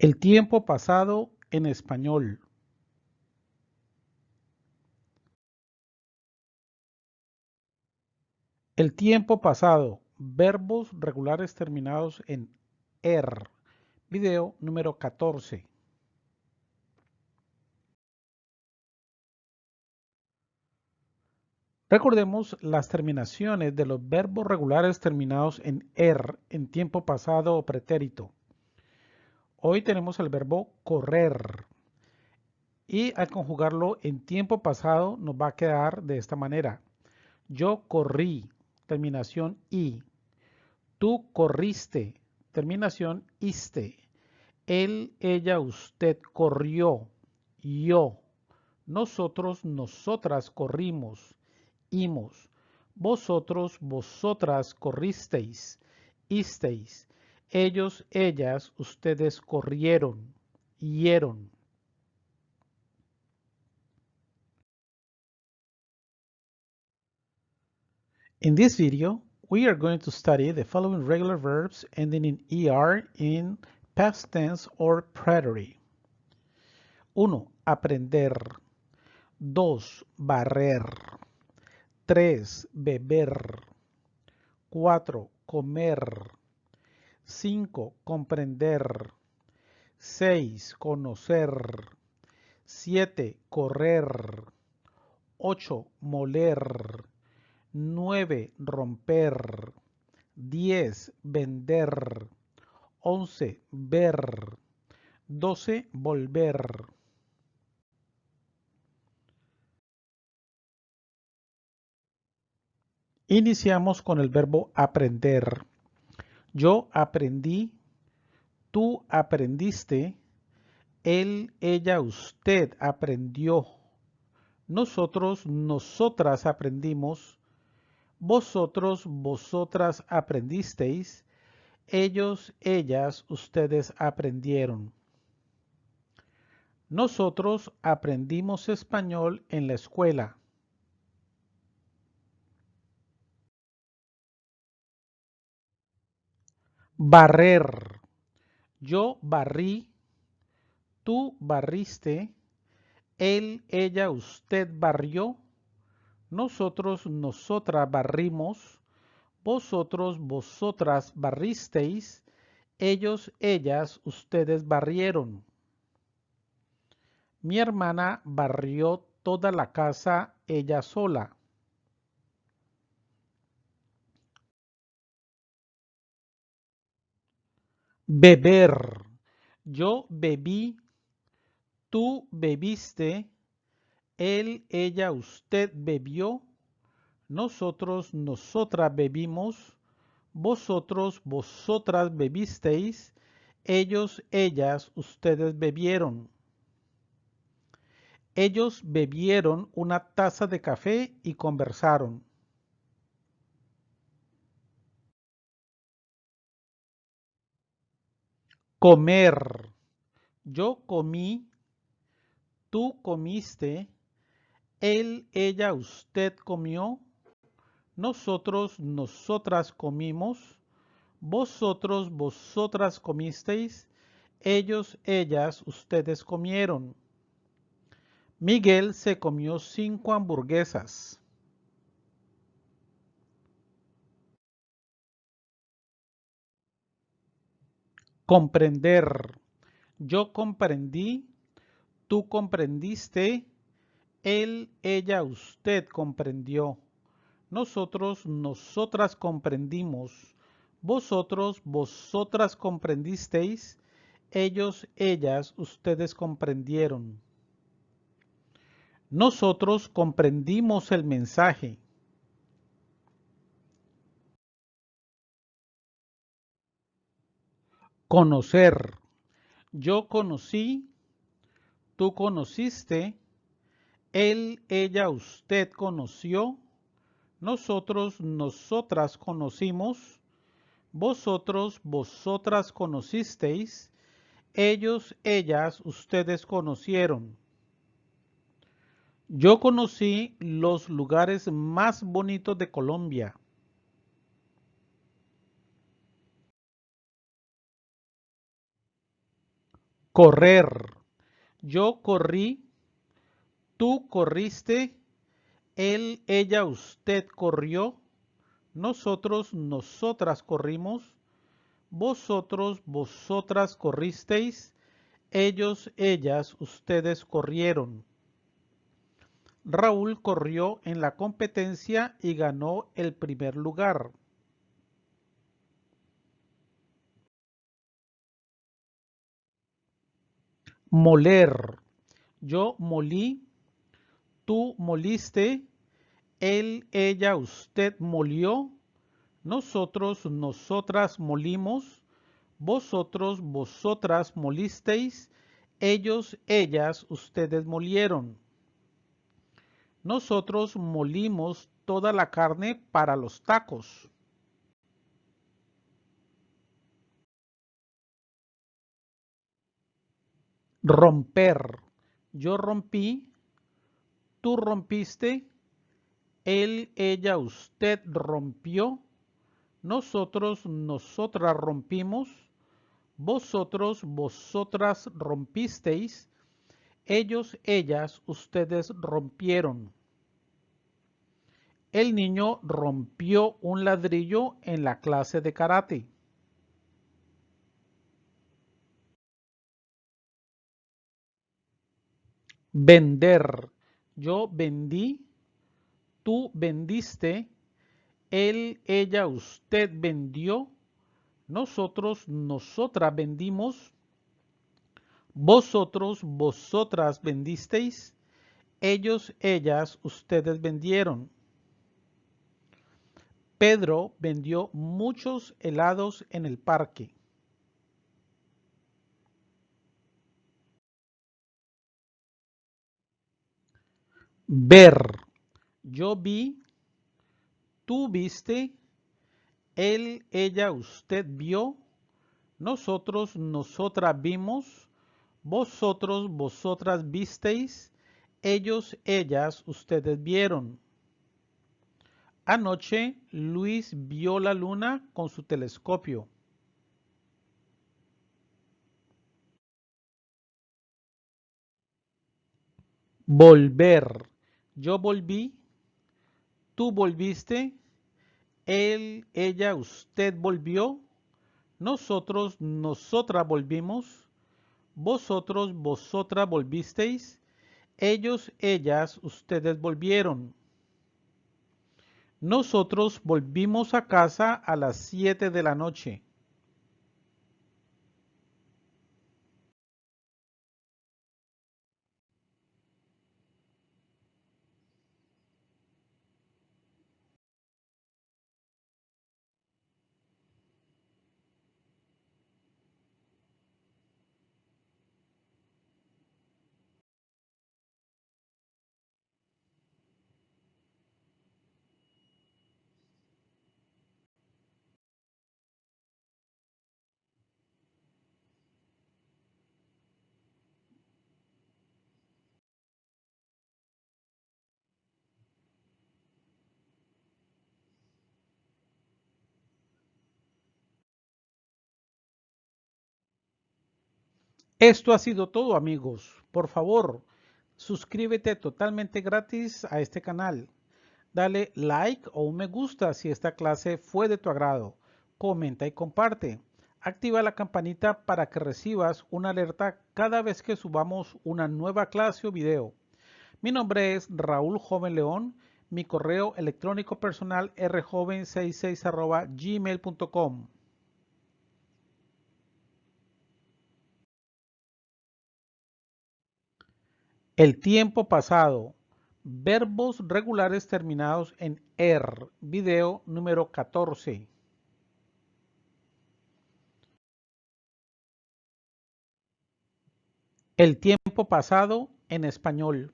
El tiempo pasado en español. El tiempo pasado. Verbos regulares terminados en er. Video número 14. Recordemos las terminaciones de los verbos regulares terminados en er en tiempo pasado o pretérito. Hoy tenemos el verbo correr y al conjugarlo en tiempo pasado nos va a quedar de esta manera. Yo corrí, terminación i. Tú corriste, terminación iste. Él, ella, usted corrió, yo. Nosotros, nosotras corrimos, imos. Vosotros, vosotras corristeis, isteis ellos, ellas, ustedes corrieron, hieron. In this video, we are going to study the following regular verbs ending in ER in past tense or preterite. 1. Aprender. 2. Barrer. 3. Beber. 4. Comer. 5. Comprender. 6. Conocer. 7. Correr. 8. Moler. 9. Romper. 10. Vender. 11. Ver. 12. Volver. Iniciamos con el verbo aprender. Yo aprendí, tú aprendiste, él, ella, usted aprendió, nosotros, nosotras aprendimos, vosotros, vosotras aprendisteis, ellos, ellas, ustedes aprendieron. Nosotros aprendimos español en la escuela. Barrer. Yo barrí, tú barriste, él, ella, usted barrió, nosotros, nosotras barrimos, vosotros, vosotras barristeis, ellos, ellas, ustedes barrieron. Mi hermana barrió toda la casa ella sola. Beber. Yo bebí, tú bebiste, él, ella, usted bebió, nosotros, nosotras bebimos, vosotros, vosotras bebisteis, ellos, ellas, ustedes bebieron. Ellos bebieron una taza de café y conversaron. Comer. Yo comí, tú comiste, él, ella, usted comió, nosotros, nosotras comimos, vosotros, vosotras comisteis, ellos, ellas, ustedes comieron. Miguel se comió cinco hamburguesas. Comprender. Yo comprendí, tú comprendiste, él, ella, usted comprendió. Nosotros, nosotras comprendimos. Vosotros, vosotras comprendisteis. Ellos, ellas, ustedes comprendieron. Nosotros comprendimos el mensaje. Conocer. Yo conocí, tú conociste, él, ella, usted conoció, nosotros, nosotras conocimos, vosotros, vosotras conocisteis, ellos, ellas, ustedes conocieron. Yo conocí los lugares más bonitos de Colombia. Correr. Yo corrí, tú corriste, él, ella, usted corrió, nosotros, nosotras corrimos, vosotros, vosotras corristeis, ellos, ellas, ustedes corrieron. Raúl corrió en la competencia y ganó el primer lugar. Moler. Yo molí, tú moliste, él, ella, usted molió, nosotros, nosotras molimos, vosotros, vosotras molisteis, ellos, ellas, ustedes molieron. Nosotros molimos toda la carne para los tacos. Romper. Yo rompí, tú rompiste, él, ella, usted rompió, nosotros, nosotras rompimos, vosotros, vosotras rompisteis, ellos, ellas, ustedes rompieron. El niño rompió un ladrillo en la clase de karate. Vender. Yo vendí, tú vendiste, él, ella, usted vendió, nosotros, nosotras vendimos, vosotros, vosotras vendisteis, ellos, ellas, ustedes vendieron. Pedro vendió muchos helados en el parque. Ver. Yo vi, tú viste, él, ella, usted vio, nosotros, nosotras vimos, vosotros, vosotras visteis, ellos, ellas, ustedes vieron. Anoche Luis vio la luna con su telescopio. Volver. Yo volví, tú volviste, él, ella, usted volvió, nosotros, nosotras volvimos, vosotros, vosotras volvisteis, ellos, ellas, ustedes volvieron. Nosotros volvimos a casa a las siete de la noche. Esto ha sido todo amigos. Por favor, suscríbete totalmente gratis a este canal. Dale like o un me gusta si esta clase fue de tu agrado. Comenta y comparte. Activa la campanita para que recibas una alerta cada vez que subamos una nueva clase o video. Mi nombre es Raúl Joven León. Mi correo electrónico personal rjoven66 gmail.com. El tiempo pasado. Verbos regulares terminados en er. Video número 14. El tiempo pasado en español.